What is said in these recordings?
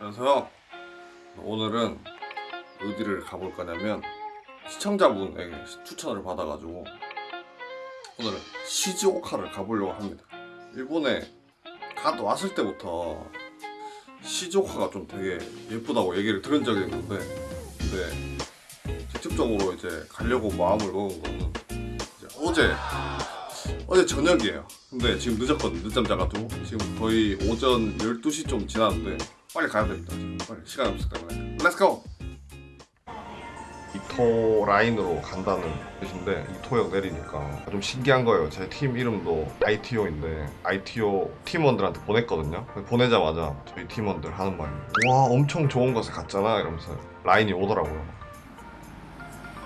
그래서 오늘은 어디를 가볼 거냐면 시청자분에게 추천을 받아가지고 오늘은 시즈오카를 가보려고 합니다. 일본에 갓 왔을 때부터 시즈오카가 좀 되게 예쁘다고 얘기를 들은 적이 있는데 근데 직접적으로 이제 가려고 마음을 먹은 거는 어제 어제 저녁이에요. 근데 지금 늦었거든. 늦잠 자가지고 지금 거의 오전 12시 좀 지났는데 빨리 가야 됩니다. 빨리 시간 없기 때문에. Let's go! 이토 라인으로 간다는 뜻인데 이토역 내리니까 좀 신기한 거예요. 제 팀 이름도 ITO인데 ITO 팀원들한테 보냈거든요. 보내자마자 저희 팀원들 하는 말이 와 엄청 좋은 곳에 갔잖아 이러면서 라인이 오더라고요.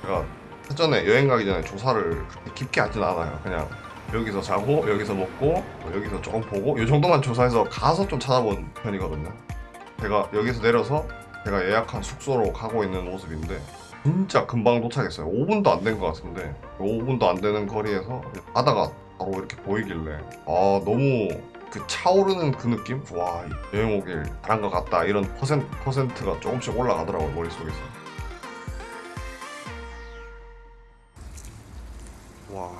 제가 사전에 여행 가기 전에 조사를 그렇게 깊게 하진 않아요. 그냥 여기서 자고 여기서 먹고 뭐 여기서 조금 보고 이 정도만 조사해서 가서 좀 찾아본 편이거든요. 제가 여기서 내려서 제가 예약한 숙소로 가고 있는 모습인데 진짜 금방 도착했어요. 5분도 안 된 것 같은데 5분도 안 되는 거리에서 바다가 바로 이렇게 보이길래 아 너무 그 차오르는 그 느낌? 와 여행 오길 잘한 것 같다 이런 퍼센트, 퍼센트가 조금씩 올라가더라고요 머릿속에서 와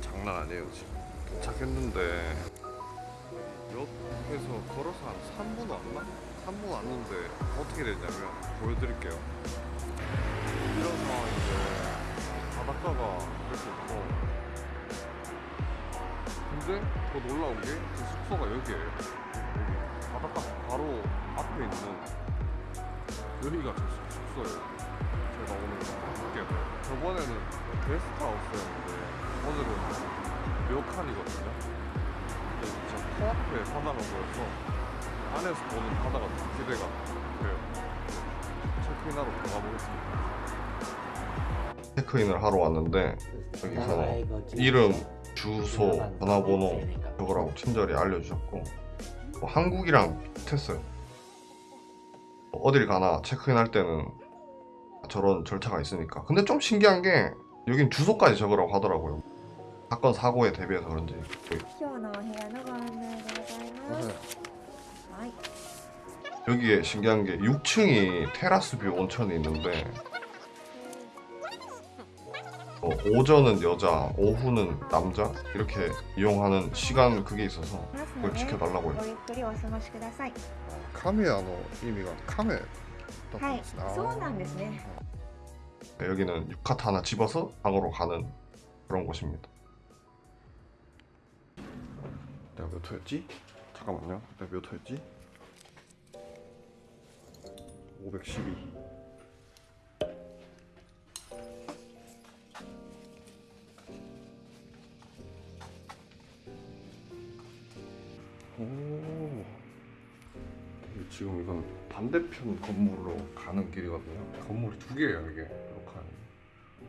장난 아니에요 지금 도착했는데 걸어서 한 3분 왔나? 3분 왔는데 어떻게 됐냐면 보여드릴게요. 이런 상황인데 바닷가가 이렇게 있고. 근데 더 놀라운 게 제 숙소가 여기에요. 여기 바닷가 바로 앞에 있는 여기가 제 숙- 숙소예요. 제가 오늘 돼 저번에는 게스트하우스였는데 오늘은 진짜 코앞에 사다가 보여서 안에서 보는 바다가 기대가 돼요. 네, 체크인하러 가보겠습니다. 체크인을 하러 왔는데 여기서 이름, 주소, 전화번호 적으라고 친절히 알려주셨고 뭐 한국이랑 비슷했어요. 뭐 어딜 가나 체크인 할 때는 저런 절차가 있으니까. 근데 좀 신기한 게 여긴 주소까지 적으라고 하더라고요. 사건 사고에 대비해서 그런지. 시원해야 나가 네. 여기에 신기한 게 6층이 테라스뷰 온천이 있는데 어, 오전은 여자, 오후는 남자 이렇게 이용하는 시간 그게 있어서 그걸 지켜달라고 해요. 카메야의 의미가 카메. 네, 여기는 유카타 하나 집어서 방으로 가는 그런 곳입니다. 내가 몇 호였지? 잠깐만요. 몇 호였지? 512. 오. 지금 이건 반대편 건물로 가는 길이거든요. 건물이 두 개예요, 이게. 이렇게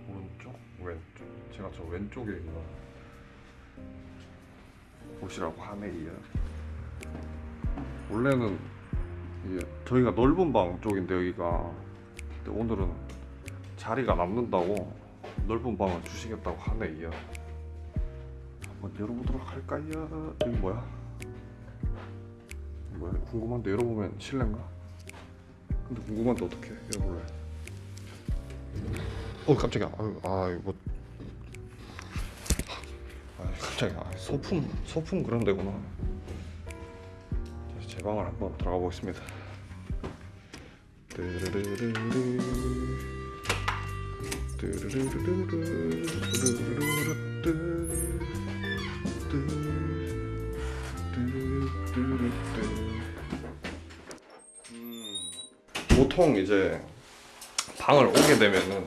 오른쪽, 왼쪽. 제가 저 왼쪽에 있는 곳이라고 하네요. 원래는 저희가 넓은 방 쪽인데 여기가 오늘은 자리가 남는다고 넓은 방을 주시겠다고 하네 요. 한번 열어보도록 할까요? 여기 뭐야? 뭐야 궁금한데 열어보면 실례인가? 근데 궁금한데 어떻게 열어볼래? 어 깜짝이야 아유 아 이거 아 깜짝이야 아, 소품 소품 그런 데구나 제 방을 한번 들어가 보겠습니다 보통 이제 방을 오게 되면은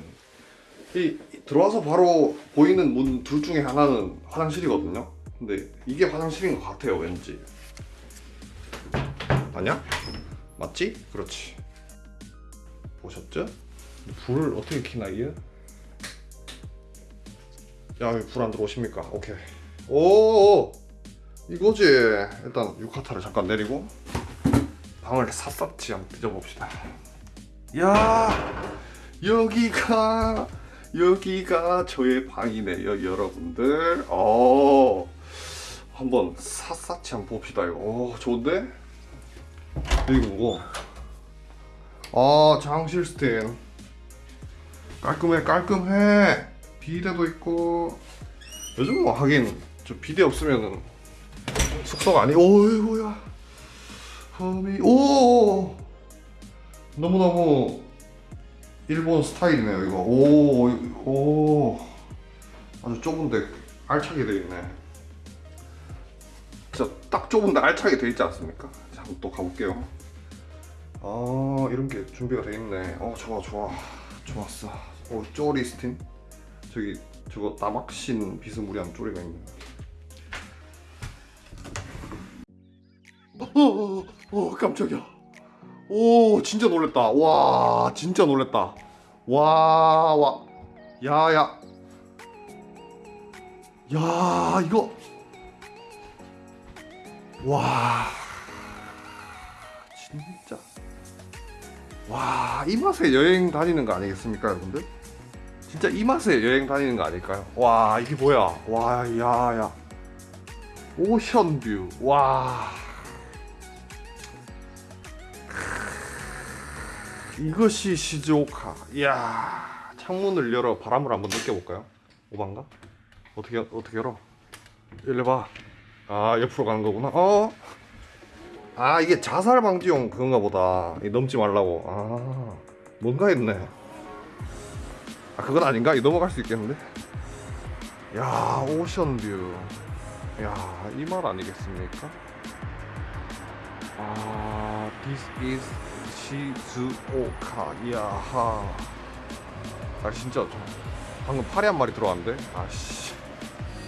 이 들어와서 바로 보이는 문 둘 중에 하나는 화장실이거든요. 근데 이게 화장실인 것 같아요, 왠지. 아니야? 맞지? 그렇지. 보셨죠? 불을 어떻게 켜나 이게? 야, 불 안 들어오십니까? 오케이. 오, 이거지. 일단 유카타를 잠깐 내리고 방을 샅샅이 한번 뒤져봅시다. 야, 여기가 여기가 저의 방이네요, 여러분들. 어, 한번 샅샅이 한번 봅시다. 이거 어, 좋은데? 이거 뭐고? 아 장실 스탠 깔끔해 깔끔해. 비데도 있고. 요즘 뭐 하긴 저 비데 없으면은 숙소가 아니 오이고야. 험이 오 너무너무 일본 스타일이네요 이거. 오, 오. 아주 좁은데 알차게 돼 있네. 진짜 딱 좁은데 알차게 돼 있지 않습니까? 또 가볼게요. 아 이런 게 준비가 돼 있네. 어 좋아 좋아. 좋았어. 오 쪼리스틴? 저기 저거 나막신 비스무리한 쪼리가 있네. 어, 어, 어 깜짝이야. 오 진짜 놀랬다. 와 진짜 놀랬다. 와 와. 야야. 야 이거. 와 와 이 맛에 여행 다니는 거 아니겠습니까 여러분들? 진짜 이 맛에 여행 다니는 거 아닐까요? 와 이게 뭐야? 와 야야. 오션뷰. 와. 이것이 시즈오카. 이야 창문을 열어 바람을 한번 느껴볼까요? 오반가? 어떻게 어떻게 열어? 열려봐. 아 옆으로 가는 거구나. 어? 아 이게 자살 방지용 그건가 보다. 이 넘지 말라고. 아 뭔가 했네. 아 그건 아닌가? 이 넘어갈 수 있겠는데? 야 오션뷰. 야 이 말 아니겠습니까? 아 this is 시즈오카 야하. 아 진짜. 저 방금 파리 한 마리 들어왔는데? 아씨.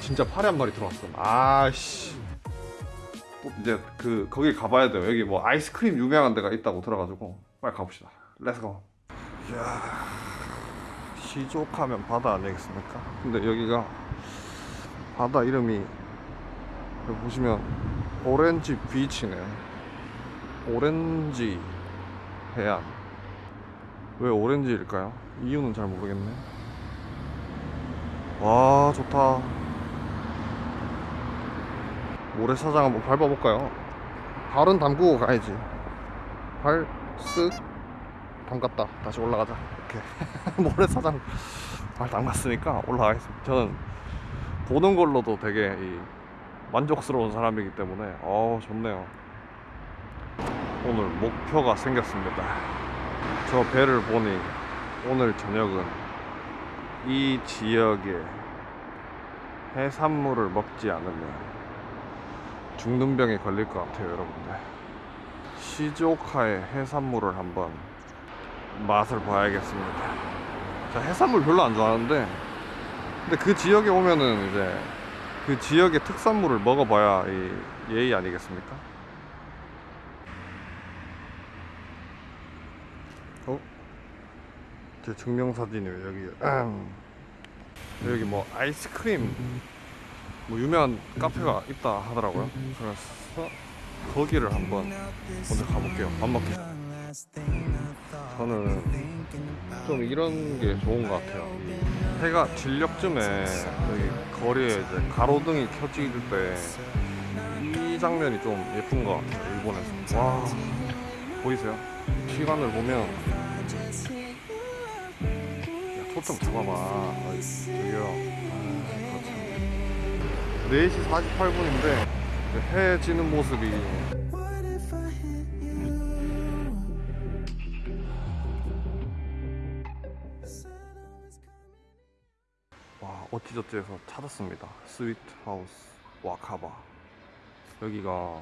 진짜 파리 한 마리 들어왔어. 아씨. 또 이제 그 거기 가봐야 돼요. 여기 뭐 아이스크림 유명한 데가 있다고 들어가지고 빨리 가봅시다. Let's go 이야 시즈오카 하면 바다 아니겠습니까? 근데 여기가 바다 이름이 여기 보시면 오렌지 Beach네. 오렌지 해안. 왜 오렌지일까요? 이유는 잘 모르겠네. 와 좋다 모래사장 한번 밟아볼까요? 발은 담그고 가야지. 발 쓱 담갔다. 다시 올라가자. 이렇게. 모래사장 발 담갔으니까 올라가겠습니다. 저는 보는 걸로도 되게 이 만족스러운 사람이기 때문에 어 좋네요. 오늘 목표가 생겼습니다. 저 배를 보니 오늘 저녁은 이 지역의 해산물을 먹지 않으면 죽는 병에 걸릴 것 같아요 여러분들 시즈오카의 해산물을 한번 맛을 봐야겠습니다 자 해산물 별로 안 좋아하는데 근데 그 지역에 오면은 이제 그 지역의 특산물을 먹어봐야 이 예의 아니겠습니까? 어? 제 증명사진이 왜 여기 음. 여기 뭐 아이스크림 뭐 유명한 카페가 있다 하더라고요. 그래서 거기를 한번 먼저 가볼게요. 밥 먹기 저는 좀 이런 게 좋은 것 같아요. 이 해가 진력쯤에 여기 거리에 이제 가로등이 켜질 때 이 장면이 좀 예쁜 것 같아요 일본에서. 와 보이세요? 시간을 보면 야, 초점 잡아봐. 저기요. 아, 거참. 4시 48분인데 해 지는 모습이. 와 어찌저찌해서 찾았습니다. 스위트 하우스 와카바 여기가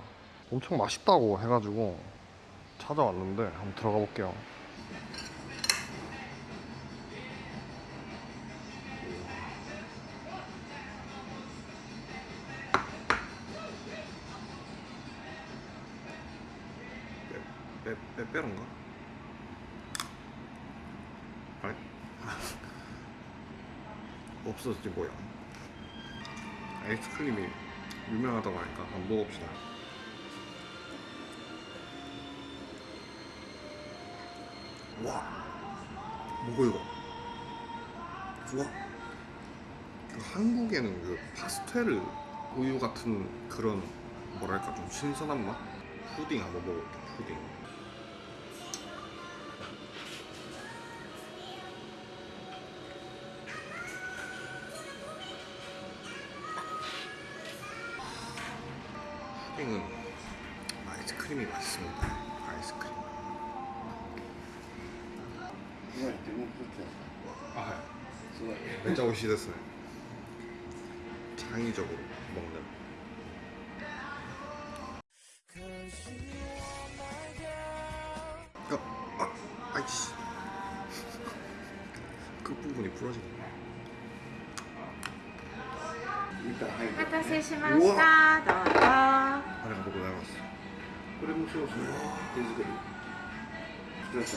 엄청 맛있다고 해가지고 찾아왔는데 한번 들어가 볼게요 빼는가? 아니. 없어졌지 뭐야. 아이스크림이 유명하다고 하니까 한번 먹어봅시다. 와. 뭐고 이거? 우와. 그 한국에는 그 파스텔 우유 같은 그런 뭐랄까 좀 신선한 맛? 푸딩 한번 먹어볼게 푸딩 토핑은 아이스크림이 맛있습니다. 아이스크림. 아, 진짜 오시됐어요? 창의적으로 먹는 手作り作らた？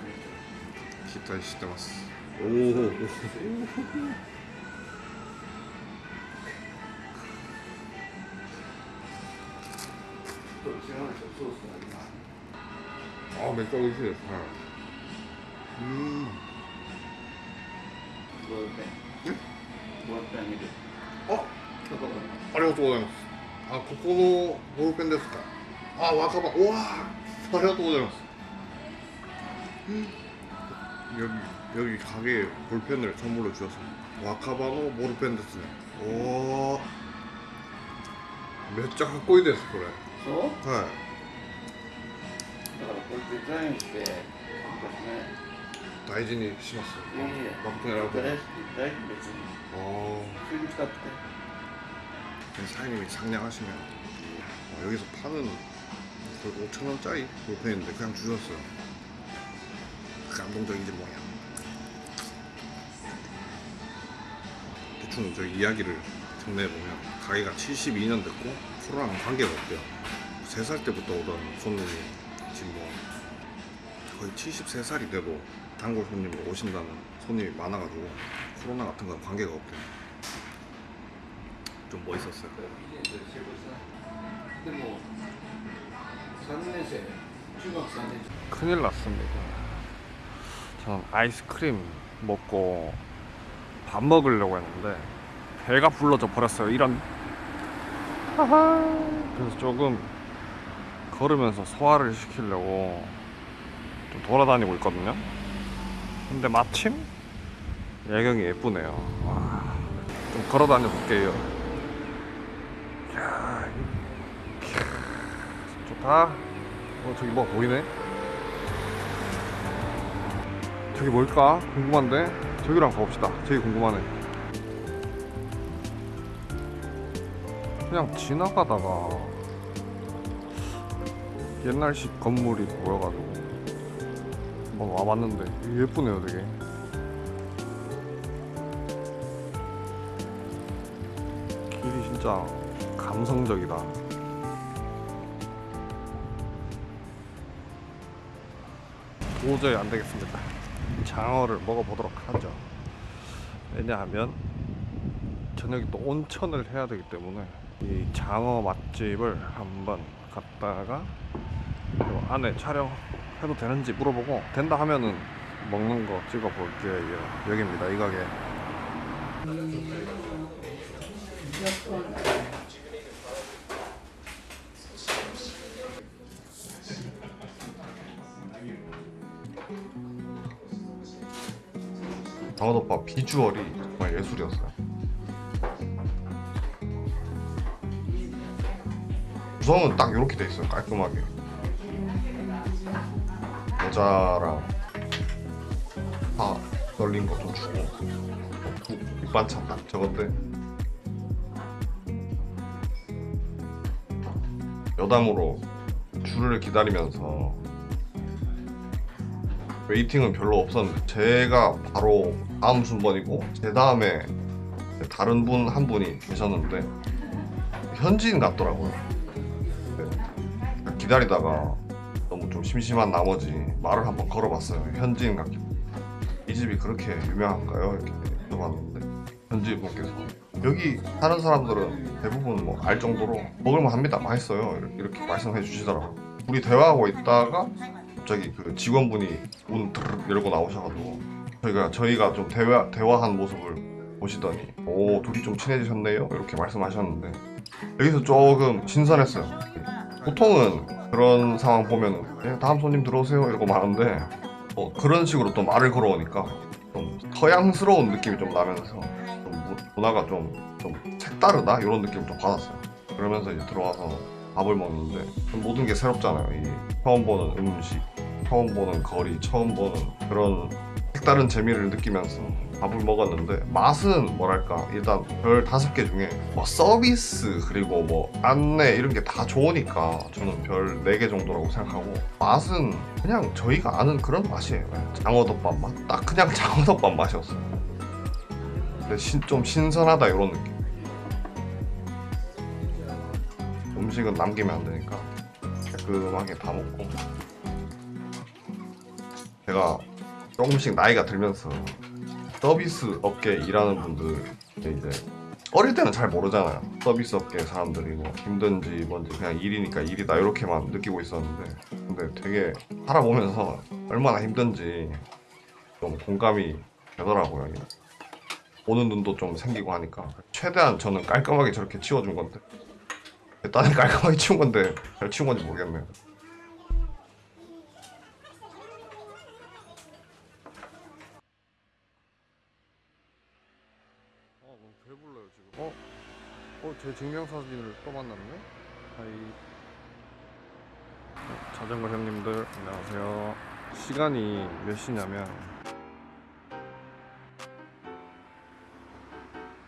んですよ、期待してます。おお。あ、めっちゃ美味しいです。はい。うん。五百円。見て。あげる 어? どこ 아, ありがとうございますあ、ここのボールペンですかあ、若葉うわありがとうございます 여기 여기 가게에 볼펜을 선물로 주셨습니다 와카바노 볼펜 ですね 오 몇장 갖고 있ですこれそうはいだからこれデザインして昔ね 大事にしますいやいや誠にありがとうございます大事別に 어, 普通に使って 사장님이 상냥하시면 어, 여기서 파는 거의 5천 원짜리 볼펜인데 그냥 주셨어요. 감동적이지 뭐야. 대충 저 이야기를 정리해보면 가게가 72년 됐고 코로나랑 관계가 없대요. 3살 때부터 오던 손님이 지금 뭐 거의 73살이 되고 단골 손님으로 오신다는 손님이 많아가지고 코로나 같은 건 관계가 없대요 좀 멋있었어요. 큰일 났습니다. 저는 아이스크림 먹고 밥 먹으려고 했는데 배가 불러져 버렸어요 이런. 그래서 조금 걸으면서 소화를 시키려고 좀 돌아다니고 있거든요. 근데 마침 야경이 예쁘네요. 와, 좀 걸어다녀 볼게요. 이야, 좋다. 어 저기 뭐 보이네? 저기 뭘까? 궁금한데? 저기로 한번 가봅시다 저기 궁금하네 그냥 지나가다가 옛날식 건물이 보여가지고 한번 와봤는데 예쁘네요 되게 길이 진짜 감성적이다 도저히 안 되겠습니다. 장어를 먹어보도록 하죠. 왜냐하면 저녁에 또 온천을 해야 되기 때문에 이 장어 맛집을 한번 갔다가 요 안에 촬영 해도 되는지 물어보고 된다 하면은 먹는 거 찍어 볼게요. 여기입니다. 이 가게. 장어덮밥 비주얼이 정말 예술이었어요. 구성은 딱 이렇게 돼 있어요. 깔끔하게. 겨자랑 파 널린 거좀 주고 국 밑반찬 딱 저건데 여담으로 줄을 기다리면서 웨이팅은 별로 없었는데 제가 바로 다음 순번이고 제 다음에 다른 분 한 분이 계셨는데 현지인 같더라고요. 네. 기다리다가 심심한 나머지 말을 한번 걸어봤어요. 현지인 같기. 이 집이 그렇게 유명한가요? 이렇게 물어봤는데 현지 분께서 여기 사는 사람들은 대부분 뭐 알 정도로 먹을만 합니다. 맛있어요. 이렇게, 이렇게 말씀해 주시더라고요. 우리 대화하고 있다가 갑자기 그 직원분이 문 드르륵 열고 나오셔가지고 저희가 저희가 좀 대화 대화한 모습을 보시더니 오 둘이 좀 친해지셨네요 이렇게 말씀하셨는데 여기서 조금 신선했어요 보통은 그런 상황 보면 그냥 다음 손님 들어오세요 이러고 마는데 어, 그런 식으로 또 말을 걸어오니까 좀 서양스러운 느낌이 좀 나면서 좀 문- 문화가 좀, 좀 색다르다? 이런 느낌을 좀 받았어요. 그러면서 이제 들어와서 밥을 먹는데 모든 게 새롭잖아요. 이 처음 보는 음식 처음 보는 거리 처음 보는 그런 색다른 재미를 느끼면서 밥을 먹었는데 맛은 뭐랄까 일단 별 다섯 개 중에 뭐 서비스 그리고 뭐 안내 이런 게 다 좋으니까 저는 별 네 개 정도라고 생각하고 맛은 그냥 저희가 아는 그런 맛이에요. 장어덮밥 맛? 딱 그냥 장어덮밥 맛이었어요. 근데 신, 좀 신선하다 이런 느낌. 음식은 남기면 안 되니까 깔끔하게 다 먹고. 제가 조금씩 나이가 들면서 서비스 업계 일하는 분들 이제 어릴 때는 잘 모르잖아요. 서비스 업계 사람들이 뭐 힘든지 뭔지 그냥 일이니까 일이다 이렇게만 느끼고 있었는데 근데 되게 살아보면서 얼마나 힘든지 좀 공감이 되더라고요. 보는 눈도 좀 생기고 하니까 최대한 저는 깔끔하게 저렇게 치워준 건데 딴에 깔끔하게 치운 건데 잘 치운 건지 모르겠네요. 어, 너무 배불러요 지금. 어, 어, 제 증명사진을 또 만났네. 하이. 어, 자전거 형님들 안녕하세요. 시간이 몇 시냐면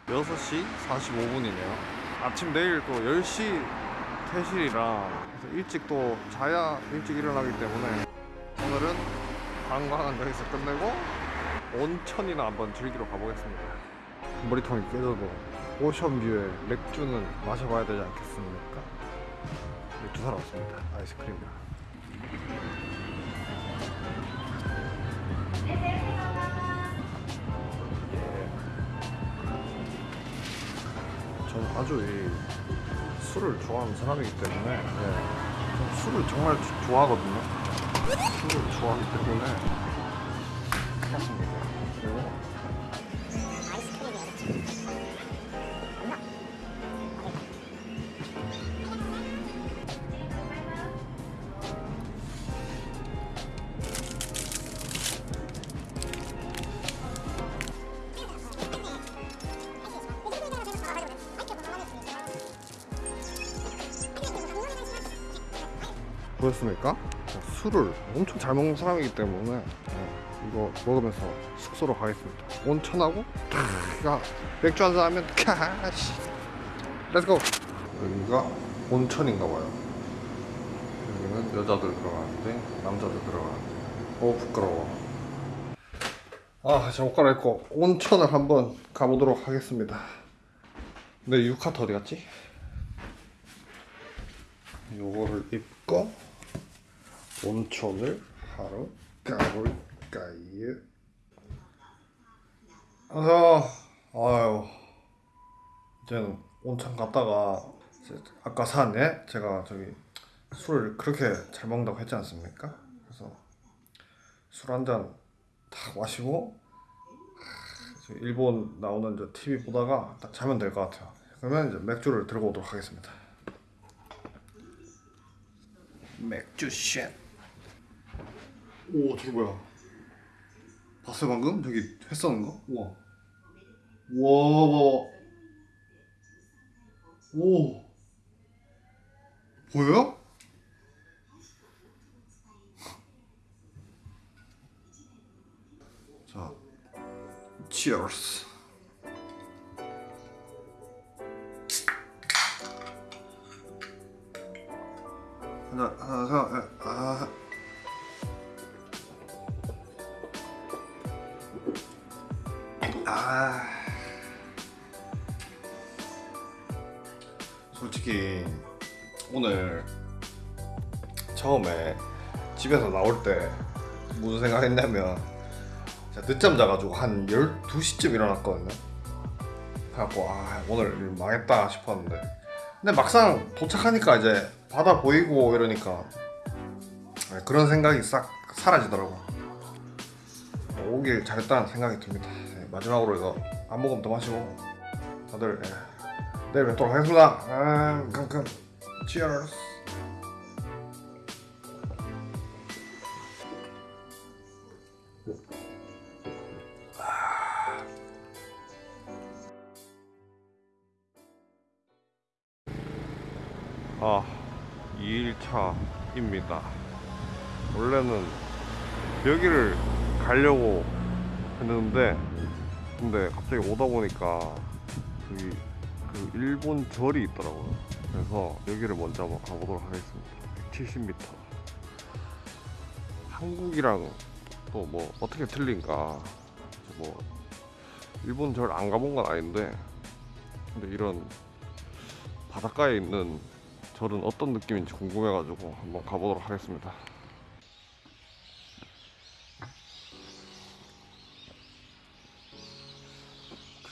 6시 45분이네요. 아침 내일 또 10시 퇴실이라 그래서 일찍 또 자야 일찍 일어나기 때문에 오늘은 관광은 여기서 끝내고 온천이나 한번 즐기러 가보겠습니다. 머리통이 깨져도 오션뷰에 맥주는 마셔봐야 되지 않겠습니까? 맥주 사러 왔습니다. 아이스크림이랑. 저는 아주 이 술을 좋아하는 사람이기 때문에 예, 술을 정말 주- 좋아하거든요. 술을 좋아하기 때문에 술을 엄청 잘 먹는 사람이기 때문에 예, 이거 먹으면서 숙소로 가겠습니다. 온천하고 야 맥주 한잔 하면 캬 씨 Let's go 여기가 온천인가 봐요. 여기는 여자들 들어가는데 남자들 들어가는데 어 부끄러워. 아, 자, 옷 갈아입고 온천을 한번 가보도록 하겠습니다. 근데 유카타 어디 갔지? 요거를 입고 온천을 하러 가볼까요? 안녕하세요. 아유, 이제는 온천 갔다가 아까 사네 제가 저기 술을 그렇게 잘 먹는다고 했지 않습니까? 그래서 술 한 잔 딱 마시고 일본 나오는 저 TV 보다가 딱 자면 될 것 같아요. 그러면 이제 맥주를 들고 오도록 하겠습니다. 맥주 샷. 오, 저기 뭐야? 봤어요 방금? 저기 회 써는 거? 우와. 우와. 오. 보여요? 자, cheers. 하나, 하나, 하나, 아. 아. 솔직히 오늘 처음에 집에서 나올 때 무슨 생각했냐면 늦잠 자가지고 한 12시쯤 일어났거든요. 그래갖고 아 오늘 망했다 싶었는데 근데 막상 도착하니까 이제 바다 보이고 이러니까 네, 그런 생각이 싹 사라지더라고 오길 잘했다는 생각이 듭니다 네, 마지막으로 이거 안 먹으면 더 마시고 다들 예, 내일 뵙도록 하겠습니다. 아, 깜깜 치얼스 아 2일차입니다. 원래는 여기를 가려고 했는데 근데 갑자기 오다 보니까 여기 그 일본 절이 있더라고요. 그래서 여기를 먼저 한번 가보도록 하겠습니다. 170m 한국이랑 또 뭐 어떻게 틀린가. 뭐 일본 절 안 가본 건 아닌데 근데 이런 바닷가에 있는 절은 어떤 느낌인지 궁금해가지고 한번 가보도록 하겠습니다.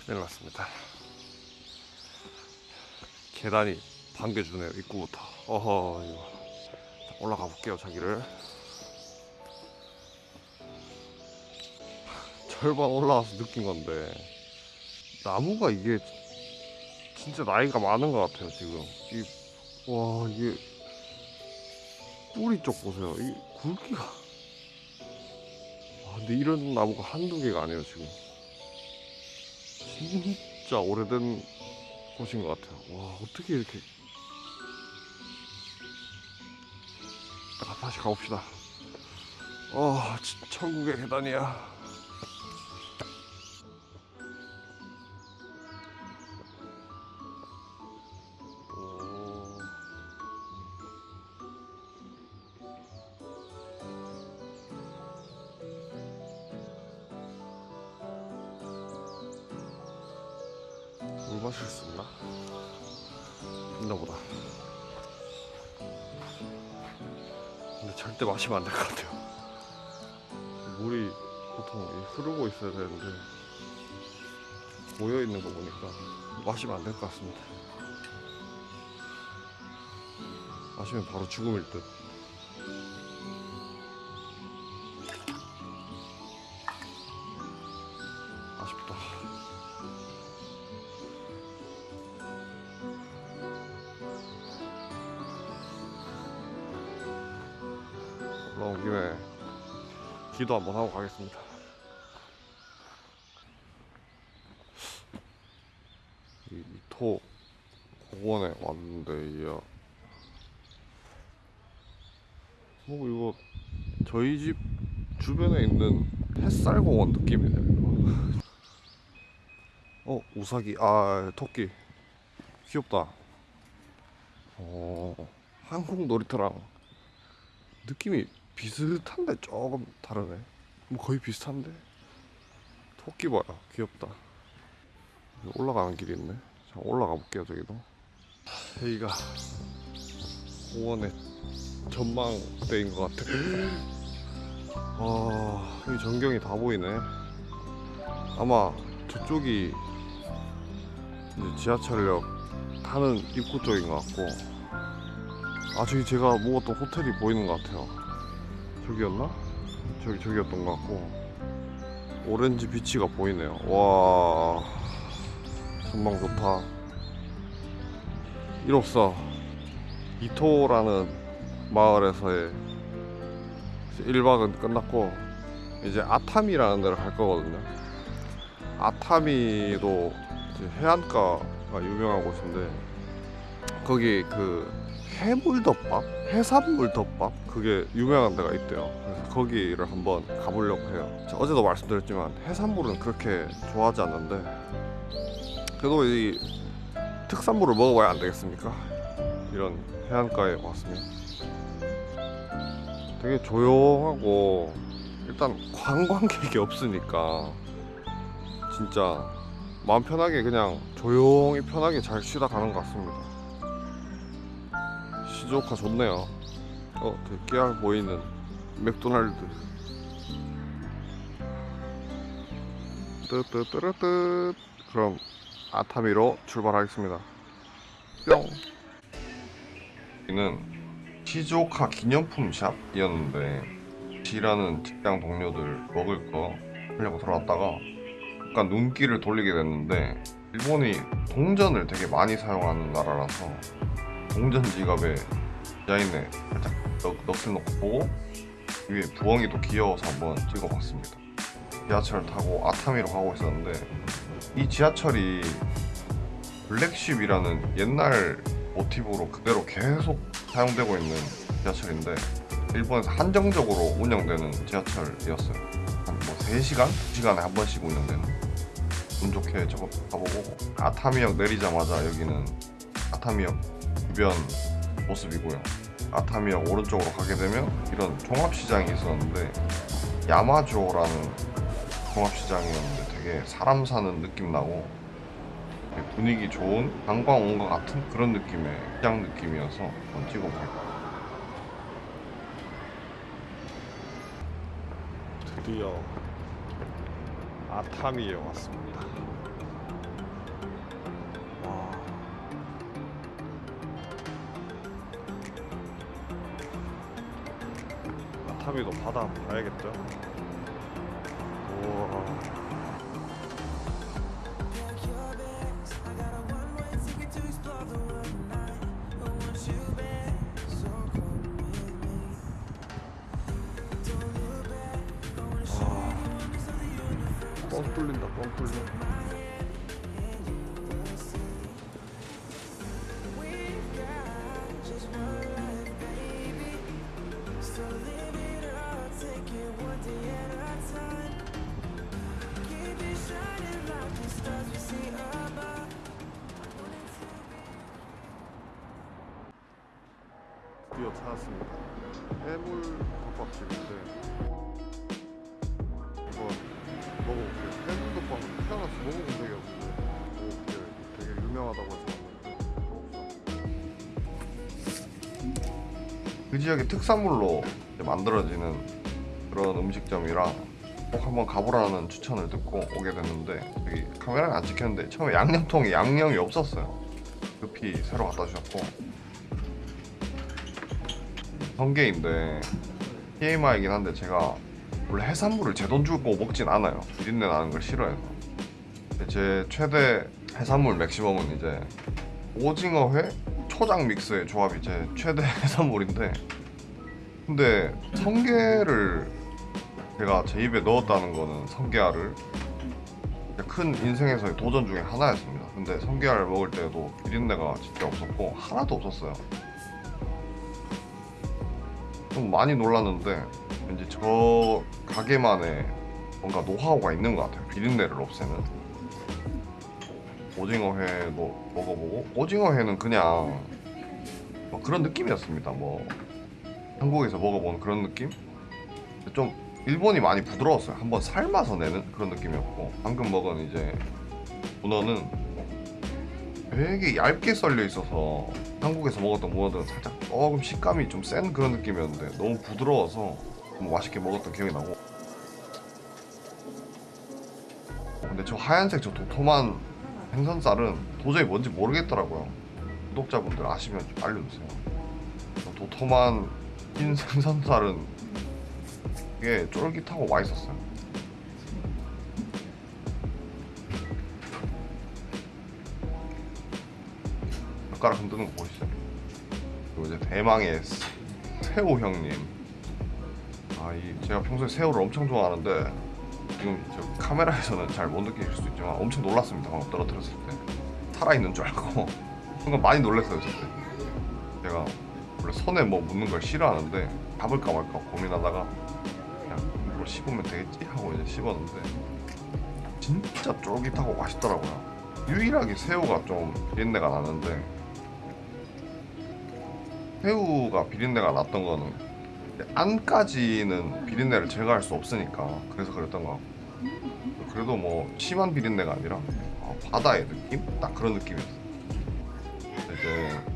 큰일 났습니다. 계단이 반겨주네요 입구부터. 어허 이거 자, 올라가 볼게요 자기를. 절반 올라와서 느낀 건데 나무가 이게 진짜 나이가 많은 것 같아요 지금 이, 와 이게 뿌리 쪽 보세요 이 굵기가 와 근데 이런 나무가 한두 개가 아니에요 지금 진짜 오래된 곳인 것 같아요. 와 어떻게 이렇게 아, 다시 가봅시다. 아 진- 천국의 계단이야 마시면 안 될 것 같아요. 물이 보통 이 흐르고 있어야 되는데 모여 있는 거 보니까 마시면 안 될 것 같습니다. 마시면 바로 죽음일 듯. 기도 한번 하고 가겠습니다. 이 이토 공원에 왔는데 이뭐 이거 저희 집 주변에 있는 햇살 공원 느낌이네요. 이거. 어 우사기 아 토끼 귀엽다. 어 한국 놀이터랑 느낌이 비슷한데 조금 다르네. 뭐 거의 비슷한데 토끼 봐요 귀엽다. 올라가는 길이 있네. 자 올라가 볼게요 저기도. 여기가 공원의 전망대인 것 같아. 아, 이 전경이 다 보이네. 아마 저쪽이 이제 지하철역 타는 입구 쪽인 것 같고, 아 저기 제가 묵었던 호텔이 보이는 것 같아요. 저기였나? 저기 저기였던 것 같고, 오렌지 비치가 보이네요. 와, 전망 좋다. 이로써 이토라는 마을에서의 1박은 끝났고 이제 아타미라는 데를 갈 거거든요. 아타미도 해안가가 유명한 곳인데 거기 그 해물덮밥, 해산물 덮밥 그게 유명한 데가 있대요. 그래서 거기를 한번 가보려고 해요. 자, 어제도 말씀드렸지만 해산물은 그렇게 좋아하지 않는데 그래도 이 특산물을 먹어봐야 안 되겠습니까? 이런 해안가에 왔으면 되게 조용하고 일단 관광객이 없으니까 진짜 마음 편하게 그냥 조용히 편하게 잘 쉬다 가는 것 같습니다. 시조카 좋네요. 어, 되게 깨알 보이는 맥도날드. 뜨뜨뜨르뜨 그럼 아타미로 출발하겠습니다. 뿅. 여기는 시조카 기념품 샵이었는데 지라는 직장 동료들 먹을 거 하려고 들어왔다가 약간 눈길을 돌리게 됐는데 일본이 동전을 되게 많이 사용하는 나라라서 동전 지갑에 디자인에 살짝 넋, 넋을 보고 위에 부엉이 도 귀여워서 한번 찍어봤습니다. 지하철 타고 아타미로 가고 있었는데 이 지하철이 블랙쉽이라는 옛날 모티브로 그대로 계속 사용되고 있는 지하철인데 일본에서 한정적으로 운영되는 지하철이었어요. 한 뭐 3시간? 2시간에 한 번씩 운영되는 운 좋게 저거 가보고 아타미역 내리자마자 여기는 아타미역 주변 모습이고요. 아타미역 오른쪽으로 가게 되면 이런 종합시장이 있었는데 야마조라는 종합시장이었는데 되게 사람 사는 느낌 나고 분위기 좋은 관광 온 것 같은 그런 느낌의 시장 느낌이어서 한번 찍어볼게요. 드디어 아타미에 왔습니다. 타미도 바다 봐야겠죠? 우와. 뻥 뚫린다 뻥 뚫려 지역의 특산물로 만들어지는 그런 음식점이라 꼭 한번 가보라는 추천을 듣고 오게 됐는데 여기 카메라는 안 찍혔는데 처음에 양념통에 양념이 없었어요. 급히 새로 갖다 주셨고. 성게인데 TMI이긴 한데 제가 원래 해산물을 제 돈 주고 먹진 않아요. 비린내 나는 걸 싫어해서. 제 최대 해산물 맥시멈은 이제 오징어회 초장 믹스의 조합이 제 최대 해산물인데 근데 성게를 제가 제 입에 넣었다는 거는 성게알을 큰 인생에서의 도전 중에 하나였습니다. 근데 성게알 먹을 때도 비린내가 진짜 없었고 하나도 없었어요. 좀 많이 놀랐는데 왠지 저 가게만의 뭔가 노하우가 있는 것 같아요. 비린내를 없애는. 오징어회도 먹어보고 오징어회는 그냥 뭐 그런 느낌이었습니다. 뭐 한국에서 먹어본 그런 느낌? 좀 일본이 많이 부드러웠어요. 한번 삶아서 내는 그런 느낌이었고 방금 먹은 이제 문어는 되게 얇게 썰려 있어서 한국에서 먹었던 문어들은 살짝 조금 식감이 좀 센 그런 느낌이었는데 너무 부드러워서 너무 맛있게 먹었던 기억이 나고 근데 저 하얀색 저 도톰한 생선살은 도저히 뭔지 모르겠더라고요. 구독자분들 아시면 좀 알려주세요. 저 도톰한 흰 생선살은 이게 쫄깃하고 맛있었어요. 젓가락 흔드는 거 보이시죠? 그리고 이제 대망의 스- 새우 형님. 아, 이 제가 평소에 새우를 엄청 좋아하는데 지금 저 카메라에서는 잘 못 느끼실 수 있지만 엄청 놀랐습니다. 방금 떨어뜨렸을 때 살아있는 줄 알고 순간 많이 놀랐어요. 원래 손에 뭐 묻는 걸 싫어하는데 잡을까 말까 고민하다가 그냥 이걸 씹으면 되겠지 하고 이제 씹었는데 진짜 쫄깃하고 맛있더라고요. 유일하게 새우가 좀 비린내가 나는데 새우가 비린내가 났던 거는 안까지는 비린내를 제거할 수 없으니까 그래서 그랬던 것 같고 그래도 뭐 심한 비린내가 아니라 아, 바다의 느낌? 딱 그런 느낌이었어요 이제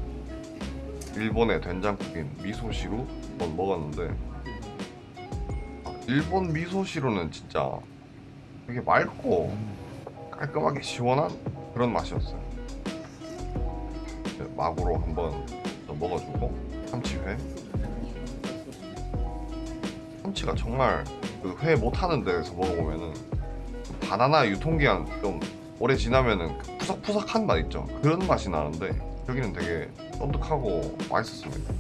일본의 된장국인 미소시루 한번 먹었는데 아, 일본 미소시루는 진짜 되게 맑고 깔끔하게 시원한 그런 맛이었어요 마구로 한번 더 먹어주고 참치회 참치가 정말 그 회 못하는 데서 먹어보면은 바나나 유통기한 좀 오래 지나면은 그 푸석푸석한 맛 있죠. 그런 맛이 나는데 여기는 되게 쫀득하고 맛있었습니다.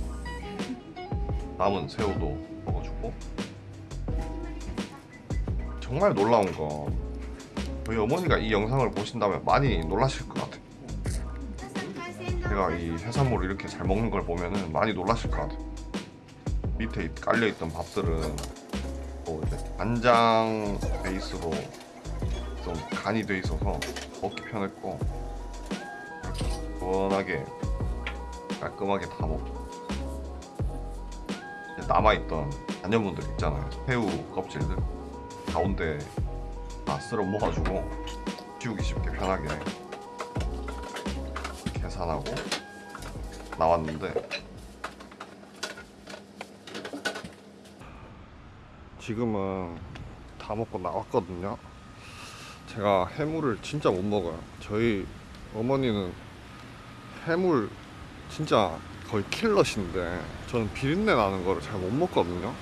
남은 새우도 먹어주고 정말 놀라운 건 저희 어머니가 이 영상을 보신다면 많이 놀라실 것 같아요. 제가 이 해산물을 이렇게 잘 먹는 걸 보면은 많이 놀라실 것 같아요. 밑에 깔려 있던 밥들은 또 이제 간장 베이스로 좀 간이 돼 있어서 먹기 편했고 시원하게 깔끔하게 다 먹고. 남아있던 단연분들 있잖아요. 새우 껍질들. 가운데 다 쓸어 모아주고 치우기 쉽게 편하게. 계산하고 나왔는데. 지금은 다 먹고 나왔거든요. 제가 해물을 진짜 못 먹어요. 저희 어머니는 해물 진짜 거의 킬러신데 저는 비린내 나는 거를 잘 못 먹거든요.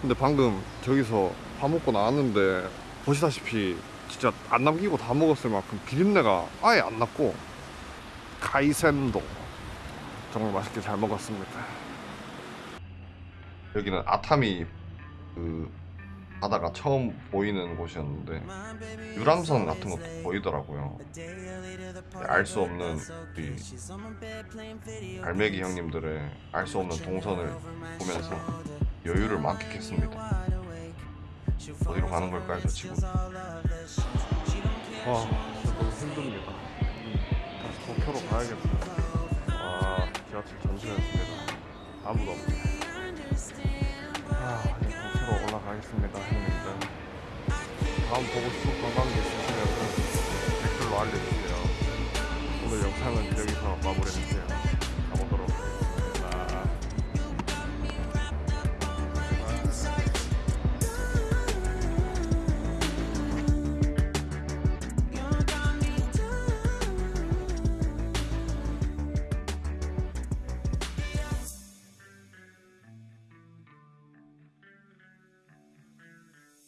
근데 방금 저기서 밥 먹고 나왔는데 보시다시피 진짜 안 남기고 다 먹었을 만큼 비린내가 아예 안 났고 가이센도 정말 맛있게 잘 먹었습니다. 여기는 아타미 그 바다가 처음 보이는 곳이었는데 유람선 같은 것도 보이더라고요. 알 수 없는 이 갈매기 형님들의 알 수 없는 동선을 보면서 여유를 만끽했습니다. 어디로 가는 걸까요, 저 친구? 와, 진짜 너무 힘듭니다. 다시 도쿄로 가야겠어요. 아, 지하철 전세였습니다. 아무도 없네. 아, 가겠습니다, 형님들. 다음 보고 싶은 관광지 있으시면 댓글로 알려주세요. 오늘 영상은 여기서 마무리할게요.